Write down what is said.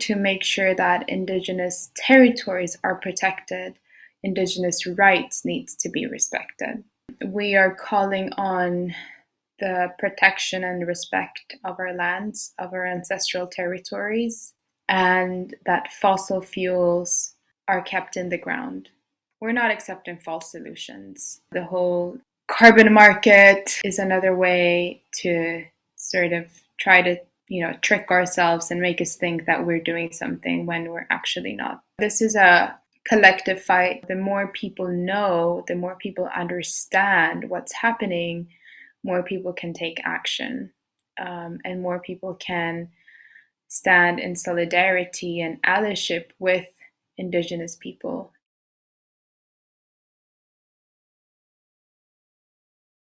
to make sure that Indigenous territories are protected, Indigenous rights needs to be respected. We are calling on the protection and respect of our lands, of our ancestral territories, and that fossil fuels are kept in the ground. We're not accepting false solutions. The whole carbon market is another way to sort of try to you know trick ourselves and make us think that we're doing something when we're actually not. This is a collective fight. The more people know the more people understand what's happening more people can take action um, and more people can stand in solidarity and allyship with indigenous people